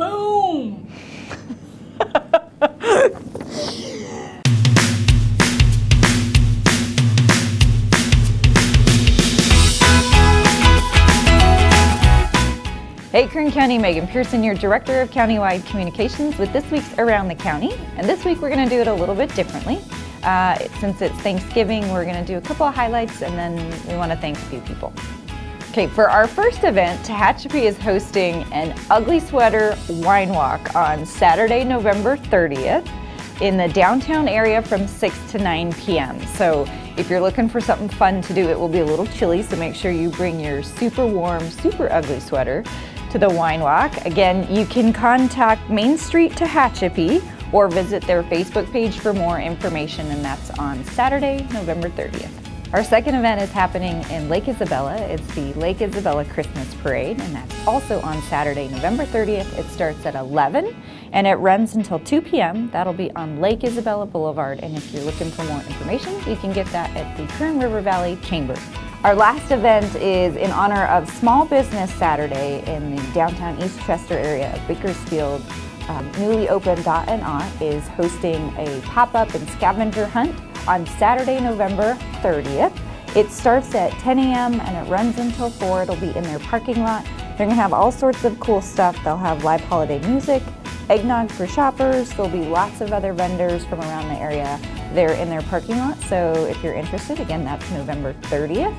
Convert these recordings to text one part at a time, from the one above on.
Boom! Hey Kern County, Megan Pearson, your Director of Countywide Communications with this week's Around the County. And this week we're going to do it a little bit differently. Uh, since it's Thanksgiving, we're going to do a couple of highlights and then we want to thank a few people. Okay, for our first event, Tehachapi is hosting an Ugly Sweater Wine Walk on Saturday, November 30th in the downtown area from 6 to 9 p.m. So if you're looking for something fun to do, it will be a little chilly, so make sure you bring your super warm, super ugly sweater to the wine walk. Again, you can contact Main Street Tehachapi or visit their Facebook page for more information and that's on Saturday, November 30th. Our second event is happening in Lake Isabella. It's the Lake Isabella Christmas Parade and that's also on Saturday, November 30th. It starts at 11 and it runs until 2 p.m. That'll be on Lake Isabella Boulevard and if you're looking for more information, you can get that at the Kern River Valley Chamber. Our last event is in honor of Small Business Saturday in the downtown East Chester area of Bakersfield. Um, newly opened Dot and is hosting a pop-up and scavenger hunt on Saturday, November 30th. It starts at 10 a.m. and it runs until 4. It'll be in their parking lot. They're going to have all sorts of cool stuff. They'll have live holiday music, eggnog for shoppers. There'll be lots of other vendors from around the area there in their parking lot. So if you're interested, again, that's November 30th.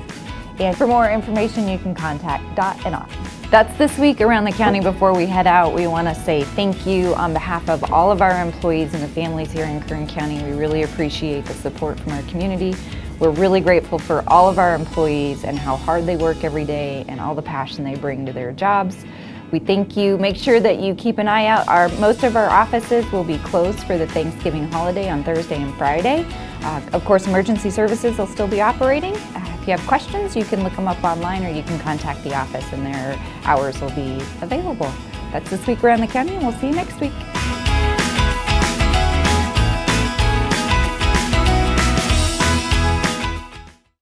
And for more information, you can contact Dot and Aunt. That's this week around the county. Before we head out, we want to say thank you on behalf of all of our employees and the families here in Kern County. We really appreciate the support from our community. We're really grateful for all of our employees and how hard they work every day and all the passion they bring to their jobs. We thank you. Make sure that you keep an eye out. Our, most of our offices will be closed for the Thanksgiving holiday on Thursday and Friday. Uh, of course, emergency services will still be operating. If you have questions, you can look them up online or you can contact the office and their hours will be available. That's this week around the county and we'll see you next week.